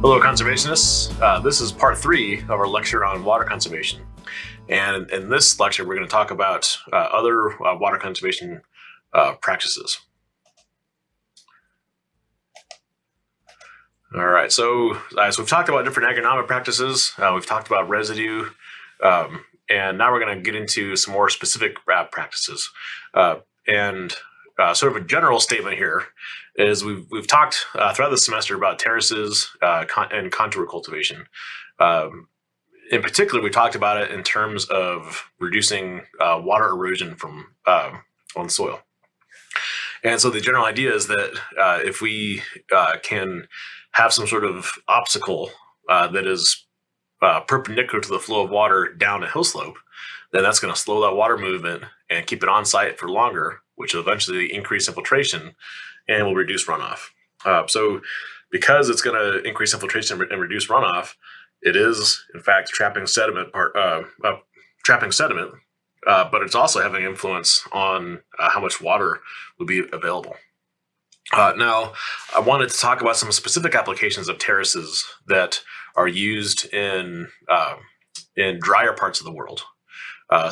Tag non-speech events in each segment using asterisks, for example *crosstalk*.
Hello, conservationists. Uh, this is part three of our lecture on water conservation. And in this lecture, we're going to talk about uh, other uh, water conservation uh, practices. All right, so, uh, so we've talked about different agronomic practices. Uh, we've talked about residue, um, and now we're going to get into some more specific practices. and sort of a general statement here is we've we've talked uh, throughout the semester about terraces uh, con and contour cultivation. Um, in particular, we talked about it in terms of reducing uh, water erosion from um, on soil. And so the general idea is that uh, if we uh, can have some sort of obstacle uh, that is perpendicular to the flow of water down a hill slope, then that's going to slow that water movement and keep it on site for longer, which will eventually increase infiltration and will reduce runoff. Uh, so because it's going to increase infiltration and reduce runoff, it is in fact trapping sediment part, uh, uh, trapping sediment, uh, but it's also having influence on uh, how much water will be available. Uh, now, I wanted to talk about some specific applications of terraces that are used in in drier parts of the world.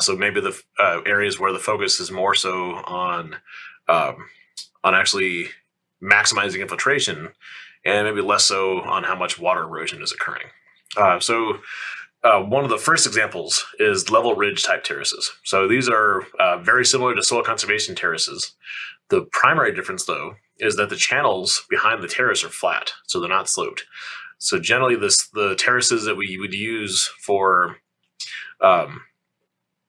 so maybe the areas where the focus is more so on um, on actually maximizing infiltration and maybe less so on how much water erosion is occurring. Uh, so uh, one of the first examples is level ridge type terraces. So these are uh, very similar to soil conservation terraces. The primary difference though is that the channels behind the terrace are flat, so they're not sloped. So generally this the terraces that we would use for um,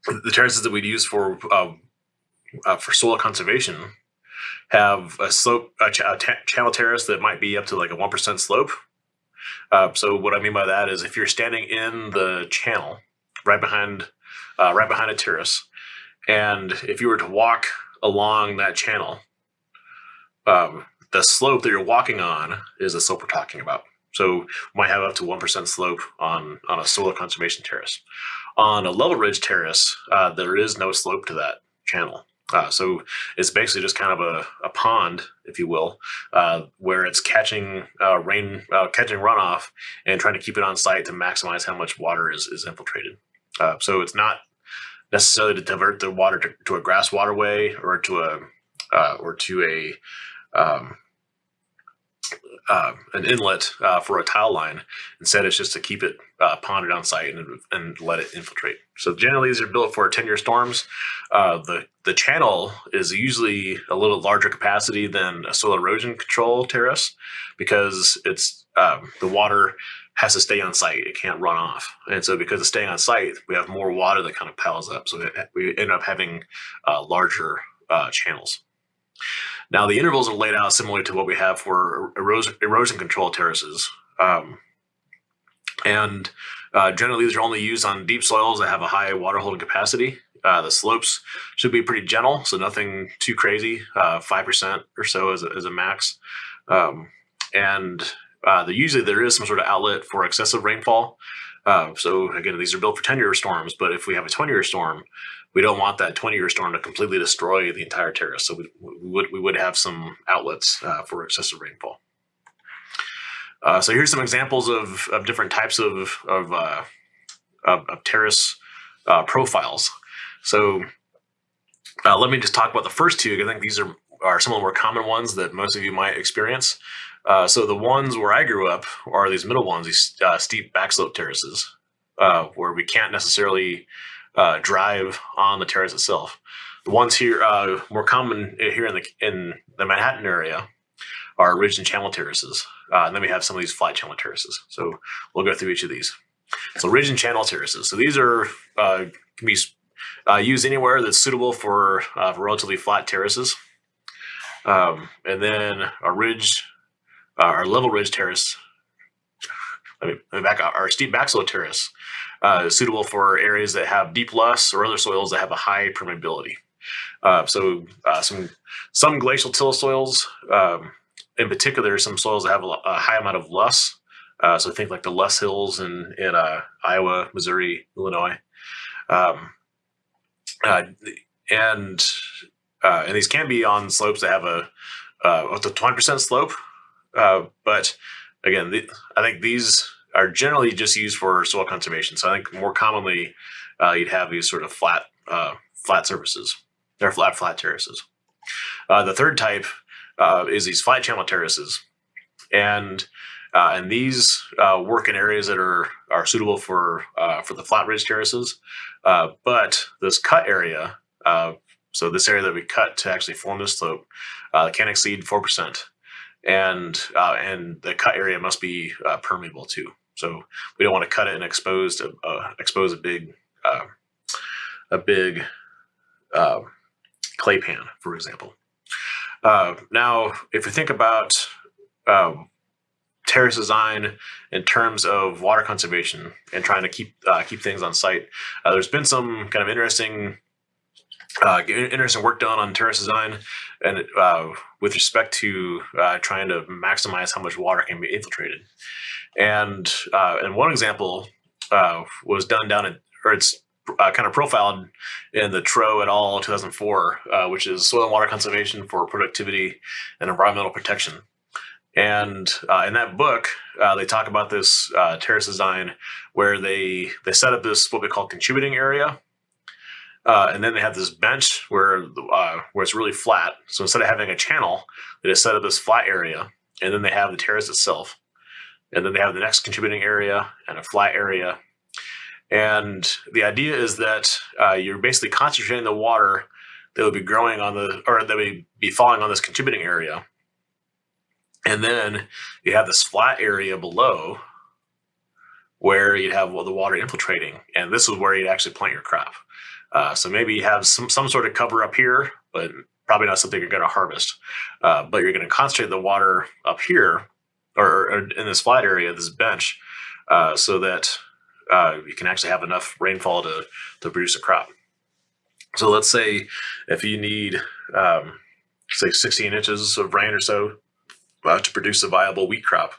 the terraces that we'd use for uh, uh, for soil conservation have a slope, a, ch a channel terrace that might be up to like a 1% slope. Uh, so what I mean by that is if you're standing in the channel right behind, uh, right behind a terrace, and if you were to walk along that channel, um, the slope that you're walking on is the slope we're talking about. So might have up to 1% slope on, on a soil conservation terrace. On a level ridge terrace, uh, there is no slope to that channel. Uh, so it's basically just kind of a, a pond, if you will, uh, where it's catching uh, rain, uh, catching runoff and trying to keep it on site to maximize how much water is, is infiltrated. Uh, so it's not necessarily to divert the water to, to a grass waterway or to a uh, or to a um, uh, an inlet uh, for a tile line. Instead, it's just to keep it uh, ponded on site and, and let it infiltrate. So generally, these are built for 10-year storms. Uh, the, the channel is usually a little larger capacity than a soil erosion control terrace because it's um, the water has to stay on site. It can't run off. And so because it's staying on site, we have more water that kind of piles up. So we end up having uh, larger uh, channels. Now the intervals are laid out similarly to what we have for erosion, erosion control terraces. Um, and uh, generally these are only used on deep soils that have a high water holding capacity. Uh, the slopes should be pretty gentle, so nothing too crazy, 5% uh, or so as a, as a max. Um, and uh, the, usually there is some sort of outlet for excessive rainfall. Uh, so again, these are built for 10 year storms, but if we have a 20 year storm, we don't want that 20 year storm to completely destroy the entire terrace. So we, we would, we would have some outlets uh, for excessive rainfall. Uh, so here's some examples of, of different types of, of, uh, of, of terrace uh, profiles. So uh, let me just talk about the first two. I think these are, are some of the more common ones that most of you might experience. Uh, so the ones where I grew up are these middle ones, these steep backslope terraces, where we can't necessarily uh, drive on the terrace itself. The ones here, uh, more common here in the in the Manhattan area, are ridge and channel terraces. Uh, and then we have some of these flat channel terraces. So we'll go through each of these. So ridge and channel terraces. So these are can be used anywhere that's suitable for, for relatively flat terraces. Um, and then a ridge uh, our level ridge terrace, let me, let me back our steep terrace uh, suitable for areas that have deep loess or other soils that have a high permeability. Uh, so uh, some some glacial till soils, um, in particular, some soils that have a, a high amount of loess. Uh, so think like the loess hills in in uh, Iowa, Missouri, Illinois, um, uh, and uh, and these can be on slopes that have a up to 20% slope uh, but again, the, I think these are generally just used for soil conservation. So I think more commonly uh, you'd have these sort of flat uh, flat surfaces. They're flat flat terraces. Uh, the third type uh, is these flat channel terraces, and uh, and these uh, work in areas that are are suitable for for the flat ridge terraces. but this cut area, so this area that we cut to actually form this slope, can exceed four percent and uh, and the cut area must be uh, permeable too. So we don't want to cut it and expose a, uh, expose a big uh, a big uh, clay pan, for example. Uh, now, if we think about um, terrace design in terms of water conservation and trying to keep keep things on site, there's been some kind of interesting uh, interesting work done on terrace design and uh, with respect to uh, trying to maximize how much water can be infiltrated. And uh, and one example uh, was done down in, or it's uh, kind of profiled in the Troeh et al. 2004, which is Soil and Water Conservation for Productivity and Environmental Protection. And in that book, they talk about this terrace design where they they set up this what we call contributing area, uh, and then they have this bench where uh, where it's really flat. So instead of having a channel, they just set up this flat area, and then they have the terrace itself, and then they have the next contributing area and a flat area. And the idea is that uh, you're basically concentrating the water that would be growing on the or that would be falling on this contributing area, and then you have this flat area below where you'd have well, the water infiltrating, and this is where you'd actually plant your crop. Uh, so maybe you have some, some sort of cover up here, but probably not something you're going to harvest. Uh, but you're going to concentrate the water up here or, or in this flat area, this bench, uh, so that uh, you can actually have enough rainfall to, to produce a crop. So let's say if you need, um, say 16 inches of rain or so uh, to produce a viable wheat crop,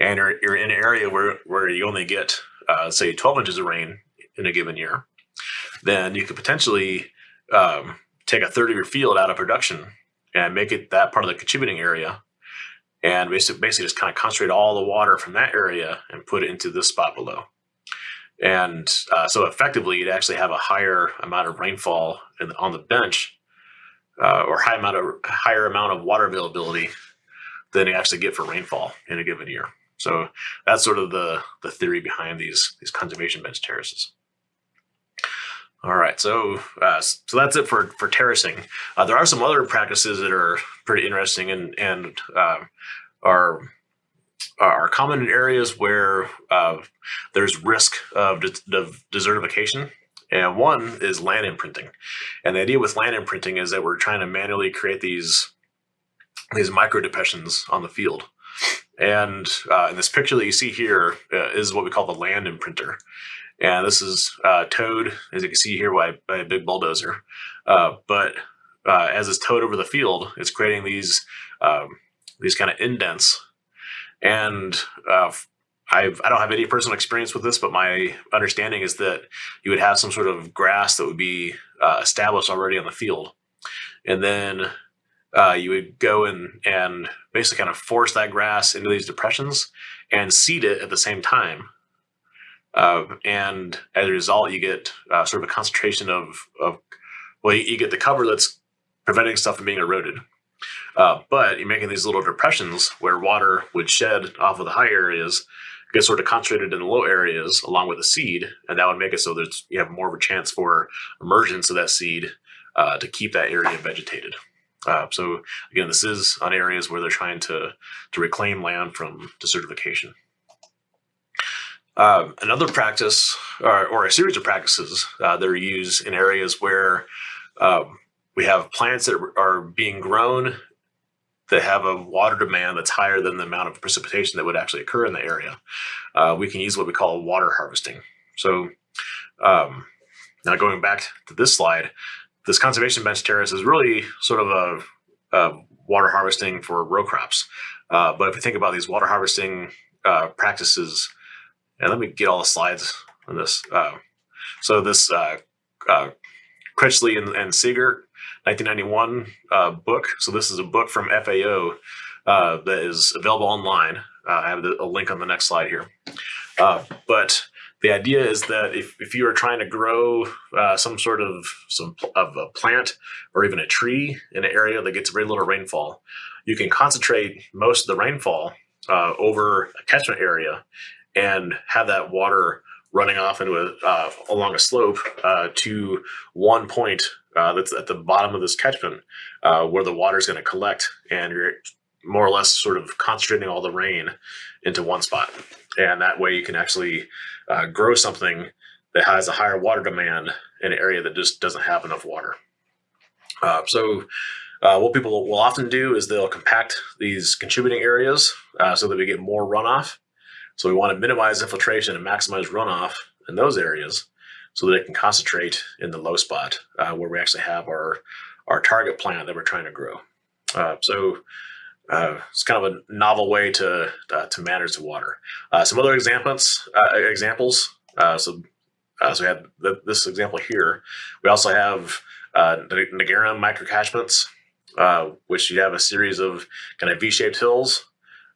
and you're, you're in an area where, where you only get, uh, say 12 inches of rain in a given year, then you could potentially um, take a third of your field out of production and make it that part of the contributing area and basically, basically just kind of concentrate all the water from that area and put it into this spot below. And uh, so effectively, you'd actually have a higher amount of rainfall in, on the bench uh, or high amount of higher amount of water availability than you actually get for rainfall in a given year. So that's sort of the, the theory behind these, these conservation bench terraces. All right, so uh, so that's it for for terracing. Uh, there are some other practices that are pretty interesting and and uh, are are common in areas where uh, there's risk of, de desertification. And one is land imprinting. And the idea with land imprinting is that we're trying to manually create these these micro depressions on the field. And uh, in this picture that you see here uh, is what we call the land imprinter. And this is uh, towed, as you can see here, by, by a big bulldozer. Uh, but uh, as it's towed over the field, it's creating these um, these kind of indents. And uh, I've, I don't have any personal experience with this, but my understanding is that you would have some sort of grass that would be uh, established already on the field. And then uh, you would go and, and basically kind of force that grass into these depressions and seed it at the same time uh, and as a result, you get uh, sort of a concentration of, of well, you, you, get the cover that's preventing stuff from being eroded. Uh, but you're making these little depressions where water would shed off of the high areas, get sort of concentrated in the low areas along with the seed, and that would make it so that you have more of a chance for emergence of that seed uh, to keep that area vegetated. Uh, so again, this is on areas where they're trying to to reclaim land from desertification. Um, another practice, or, or, a series of practices uh, that are used in areas where um, we have plants that are being grown that have a water demand that's higher than the amount of precipitation that would actually occur in the area. Uh, we can use what we call water harvesting. So um, now going back to this slide, this conservation bench terrace is really sort of a, a water harvesting for row crops. Uh, but if you think about these water harvesting uh, practices and let me get all the slides on this. Uh, so this uh, uh, Critchley and, and Siegert 1991 uh, book. So this is a book from FAO uh, that is available online. Uh, I have the, a link on the next slide here. Uh, but the idea is that if, if you are trying to grow uh, some sort of some of a plant or even a tree in an area that gets very little rainfall, you can concentrate most of the rainfall uh, over a catchment area and have that water running off into a, uh, along a slope uh, to one point uh, that's at the bottom of this catchment uh, where the water is going to collect and you're more or less sort of concentrating all the rain into one spot. And that way you can actually uh, grow something that has a higher water demand in an area that just doesn't have enough water. Uh, so what people will often do is they'll compact these contributing areas so that we get more runoff. So we want to minimize infiltration and maximize runoff in those areas so that it can concentrate in the low spot uh, where we actually have our, our target plant that we're trying to grow. Uh, so uh, it's kind of a novel way to uh, to manage the water. Uh, some other examples uh, examples. So so we have the, this example here. We also have uh, Negarim microcatchments, which you have a series of kind of V-shaped hills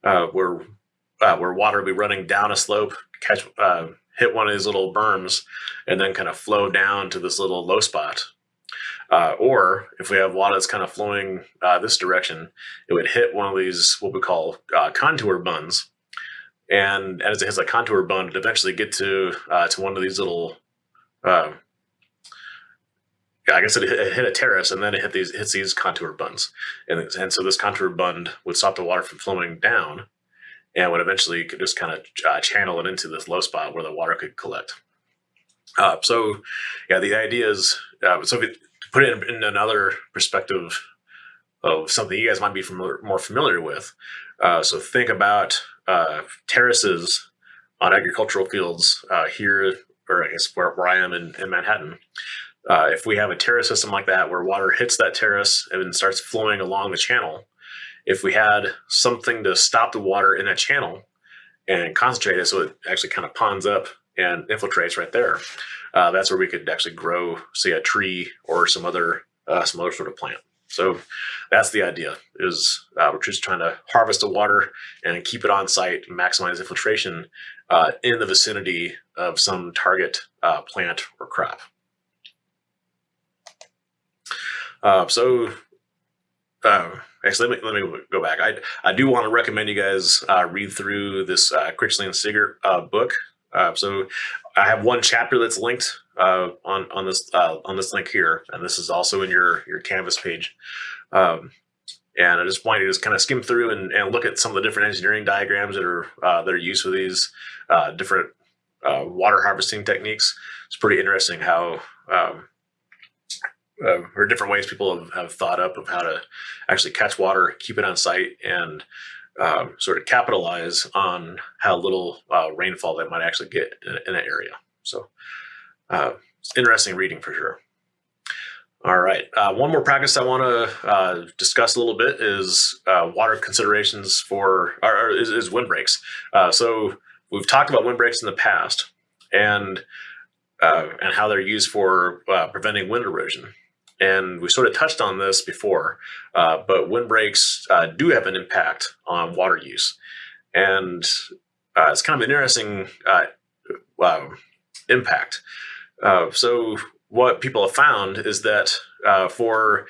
where where water will be running down a slope, catch hit one of these little berms, and then kind of flow down to this little low spot uh, or if we have water that's kind of flowing uh, this direction, it would hit one of these, what we call uh, contour bunds. And as it hits a contour bund, it eventually get to uh, to one of these little, um, yeah, I guess it, it, hit a terrace and then it hit these hits these contour bunds. And, and so this contour bund would stop the water from flowing down and would eventually just kind of uh, channel it into this low spot where the water could collect. Uh, so yeah, the idea is, so if it, put it in, in another perspective of something you guys might be familiar, more familiar with. Uh, so think about uh, terraces on agricultural fields uh, here, or I guess where, where I am in, in Manhattan. Uh, if we have a terrace system like that where water hits that terrace and starts flowing along the channel, if we had something to stop the water in that channel and concentrate it so it actually kind of ponds up and infiltrates right there, uh, that's where we could actually grow, say, a tree or some other uh, some other sort of plant. So that's the idea. Is uh, we're just trying to harvest the water and keep it on site, maximize infiltration uh, in the vicinity of some target uh, plant or crop. Uh, so actually, let me, let me go back. I, I do want to recommend you guys read through this uh, Critchley and Siegert book. so I have one chapter that's linked uh, on on this uh, on this link here, and this is also in your your Canvas page. Um, and I just want you to just kind of skim through and, and look at some of the different engineering diagrams that are uh, that are used for these uh, different uh, water harvesting techniques. It's pretty interesting how um, uh, or different ways people have, have thought up of how to actually catch water, keep it on site, and um, sort of capitalize on how little uh, rainfall they might actually get in, in an area. So uh, it's interesting reading for sure. All right, uh, one more practice I want to uh, discuss a little bit is uh, water considerations for, or, or is, is, windbreaks. So we've talked about windbreaks in the past and and how they're used for preventing wind erosion. And we sort of touched on this before, uh, but windbreaks uh, do have an impact on water use. And uh, it's kind of an interesting uh, um, impact. Uh, so what people have found is that uh, for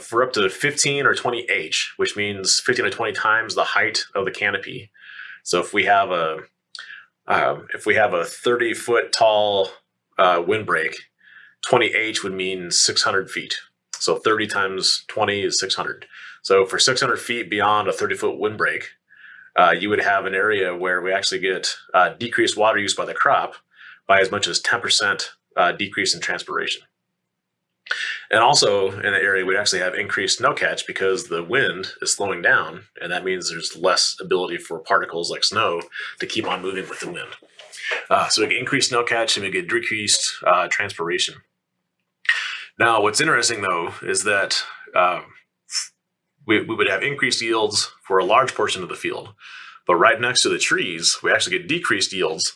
for up to 15 or 20 H, which means 15 to 20 times the height of the canopy. So if we have a um, if we have a 30 foot tall windbreak 20H would mean 600 feet. So 30 times 20 is 600. So for 600 feet beyond a 30 foot windbreak, uh, you would have an area where we actually get uh, decreased water use by the crop by as much as 10% uh, decrease in transpiration. And also in the area, we actually have increased snow catch because the wind is slowing down, and that means there's less ability for particles like snow to keep on moving with the wind. Uh, so we get increased snow catch and we get decreased uh, transpiration. Now, what's interesting though is that um, we, we would have increased yields for a large portion of the field, but right next to the trees, we actually get decreased yields.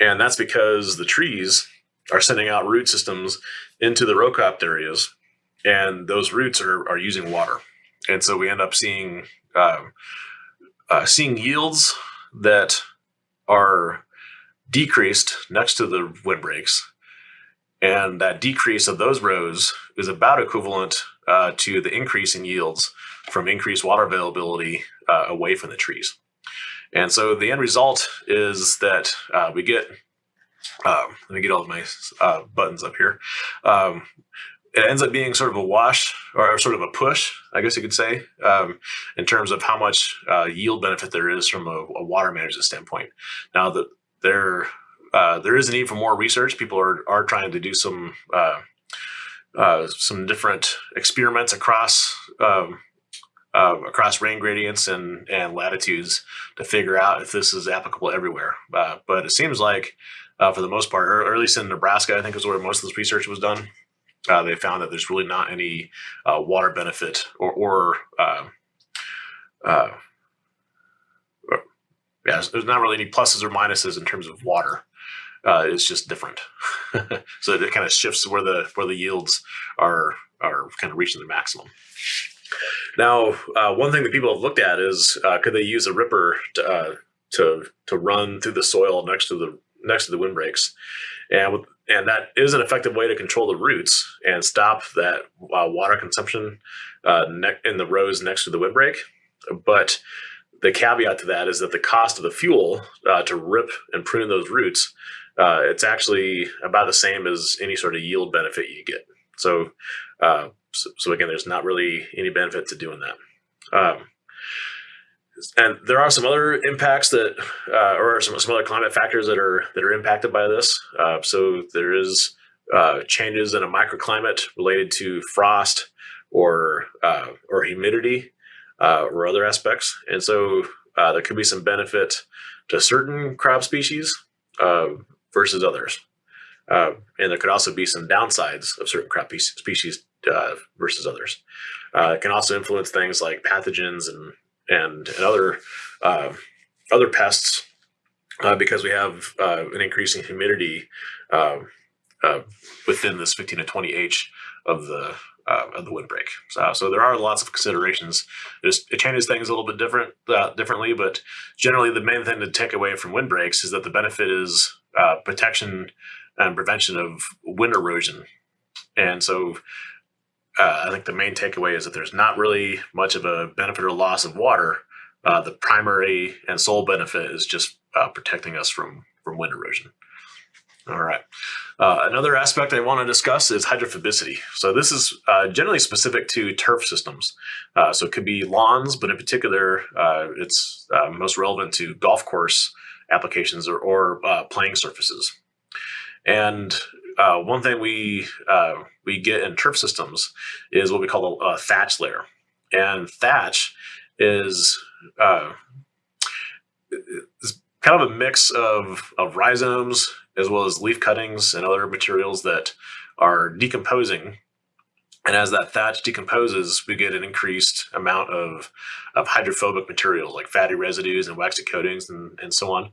And that's because the trees are sending out root systems into the row cropped areas, and those roots are, are using water. And so we end up seeing um, uh, seeing yields that are decreased next to the windbreaks. And that decrease of those rows is about equivalent uh, to the increase in yields from increased water availability uh, away from the trees. And so the end result is that uh, we get, um, let me get all of my uh, buttons up here. Um, it ends up being sort of a wash or sort of a push, I guess you could say, um, in terms of how much uh, yield benefit there is from a, a water management standpoint. Now, that there uh, there is a need for more research. People are are trying to do some uh, uh some different experiments across um, uh, across rain gradients and and latitudes to figure out if this is applicable everywhere. Uh, but it seems like, for the most part, or, at least in Nebraska, I think is where most of this research was done they found that there's really not any water benefit or, or uh, there's not really any pluses or minuses in terms of water. Uh, it's just different. *laughs* so it kind of shifts where the where the yields are are kind of reaching the maximum. Now, uh, one thing that people have looked at is uh, could they use a ripper to, uh, to to run through the soil next to the next to the windbreaks, and with, and that is an effective way to control the roots and stop that uh, water consumption uh, in the rows next to the windbreak. But the caveat to that is that the cost of the fuel uh, to rip and prune those roots, uh, it's actually about the same as any sort of yield benefit you get. So, uh, so, so, again, there's not really any benefit to doing that. Um, and there are some other impacts that, uh, or some, some other climate factors that are that are impacted by this. Uh, so there is uh, changes in a microclimate related to frost or or humidity uh, or other aspects, and so uh, there could be some benefit to certain crop species versus others. and there could also be some downsides of certain crop species versus others. it can also influence things like pathogens and and, and other uh, other pests uh, because we have uh, an increasing humidity um, uh, within this 15 to 20 H of the uh, of the windbreak. So, so there are lots of considerations. It, just, it changes things a little bit different uh, differently, but generally the main thing to take away from windbreaks is that the benefit is protection and prevention of wind erosion. And so uh, I think the main takeaway is that there's not really much of a benefit or loss of water. Uh, the primary and sole benefit is just uh, protecting us from from wind erosion. All right. Uh, another aspect I want to discuss is hydrophobicity. So this is uh, generally specific to turf systems. Uh, so it could be lawns, but in particular, it's most relevant to golf course applications or, or playing surfaces. And uh, one thing we uh, we get in turf systems is what we call a, a thatch layer, and thatch is uh, is kind of a mix of of rhizomes as well as leaf cuttings and other materials that are decomposing and as that thatch decomposes, we get an increased amount of, of hydrophobic materials like fatty residues and waxy coatings and, and so on.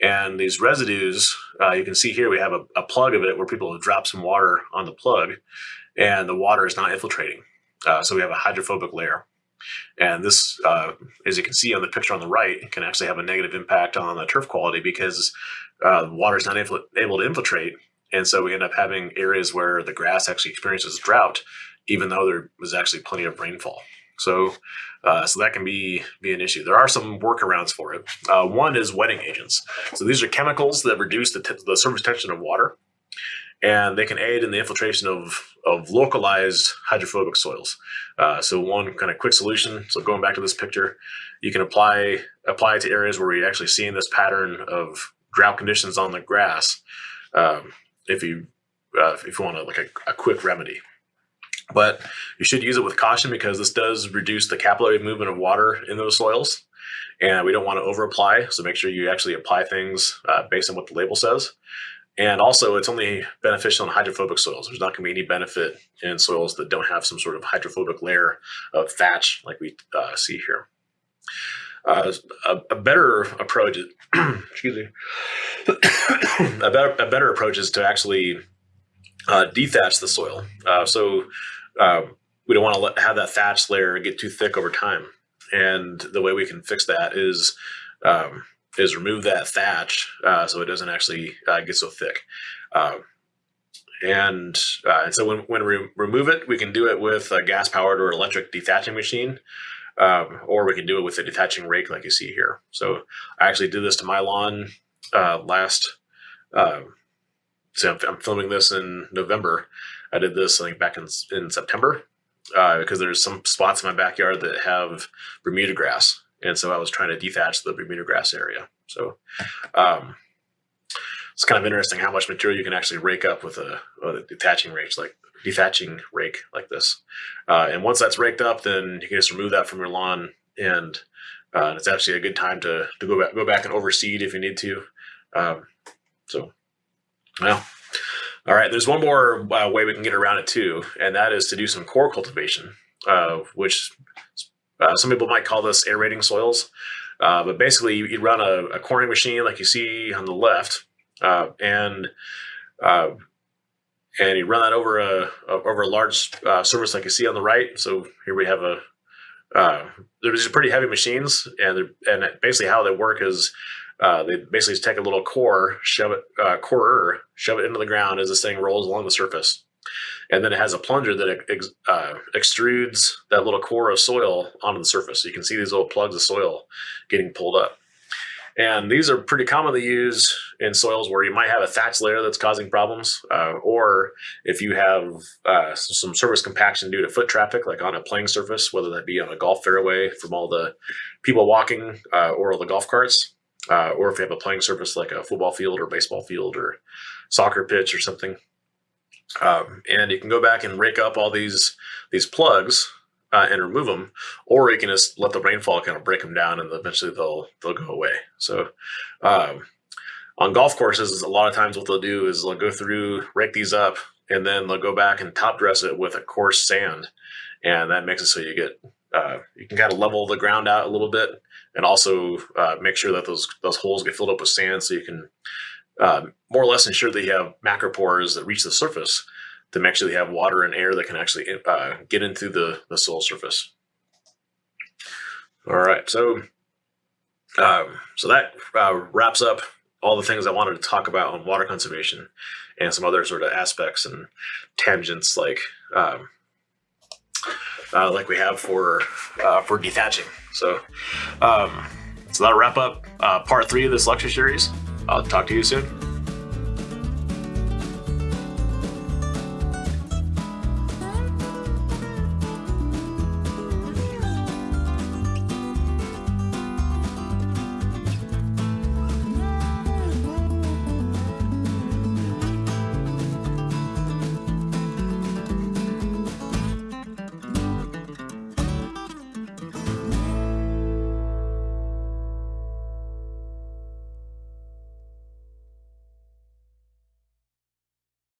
And these residues, uh, you can see here, we have a, a, plug of it where people have dropped some water on the plug and the water is not infiltrating. Uh, so we have a hydrophobic layer. And this, uh, as you can see on the picture on the right, can actually have a negative impact on the turf quality because uh, water is not able to infiltrate. And so we end up having areas where the grass actually experiences drought even though there was actually plenty of rainfall. So, uh, so that can be be an issue. There are some workarounds for it. Uh, one is wetting agents. So these are chemicals that reduce the, the surface tension of water, and they can aid in the infiltration of of localized hydrophobic soils. Uh, so one kind of quick solution. So going back to this picture, you can apply apply it to areas where you're actually seeing this pattern of drought conditions on the grass. Um, if you uh, if you want a, like a, a quick remedy. But you should use it with caution because this does reduce the capillary movement of water in those soils. And we don't want to over apply. So make sure you actually apply things uh, based on what the label says. And also, it's only beneficial in hydrophobic soils. There's not going to be any benefit in soils that don't have some sort of hydrophobic layer of thatch like we uh, see here. Uh, a, a, better approach, *clears throat* excuse me, *coughs* a better, a better approach is to actually uh, dethatch the soil. Uh, so uh, we don't want to have that thatch layer get too thick over time. and the way we can fix that is um, is remove that thatch uh, so it doesn't actually uh, get so thick. Um, and, uh, and so when, when we remove it, we can do it with a gas powered or electric dethatching machine. Um, or we can do it with a dethatching rake like you see here. So I actually did this to my lawn uh, last, uh, so I'm, I'm, filming this in November. I did this I think back in, in September uh, because there's some spots in my backyard that have Bermuda grass. And so I was trying to dethatch the Bermuda grass area. So um, it's kind of interesting how much material you can actually rake up with a, a detaching rake like dethatching rake like this. Uh, and once that's raked up, then you can just remove that from your lawn, and uh, it's actually a good time to to go back go back and overseed if you need to. Um, so, well, all right. There's one more uh, way we can get around it too, and that is to do some core cultivation, uh, which uh, some people might call this aerating soils. Uh, but basically, you run a, a, coring machine like you see on the left, and and you run that over a, over a large uh, surface like you see on the right. So here we have a uh, these are pretty heavy machines, and and basically how they work is uh, they basically take a little core, shove it uh, corer, shove it into the ground as this thing rolls along the surface, and then it has a plunger that ex, uh, extrudes that little core of soil onto the surface. So you can see these little plugs of soil getting pulled up. And these are pretty commonly used in soils where you might have a thatch layer that's causing problems, uh, or if you have uh, some surface compaction due to foot traffic, like on a playing surface, whether that be on a golf fairway from all the people walking uh, or all the golf carts, uh, or if you have a playing surface like a football field or baseball field or soccer pitch or something. Um, and you can go back and rake up all these these plugs uh, and remove them, or you can just let the rainfall kind of break them down, and eventually they'll they'll go away. So, um, on golf courses, a lot of times what they'll do is they'll go through, rake these up, and then they'll go back and top dress it with a coarse sand, and that makes it so you get uh, you can kind of level the ground out a little bit, and also uh, make sure that those those holes get filled up with sand, so you can uh, more or less ensure that you have macropores that reach the surface to make sure they have water and air that can actually uh, get into the, the soil surface. All right, so um, so that uh, wraps up all the things I wanted to talk about on water conservation and some other sort of aspects and tangents like um, uh, like we have for uh, for dethatching. So um, so that'll wrap up uh, part three of this lecture series. I'll talk to you soon.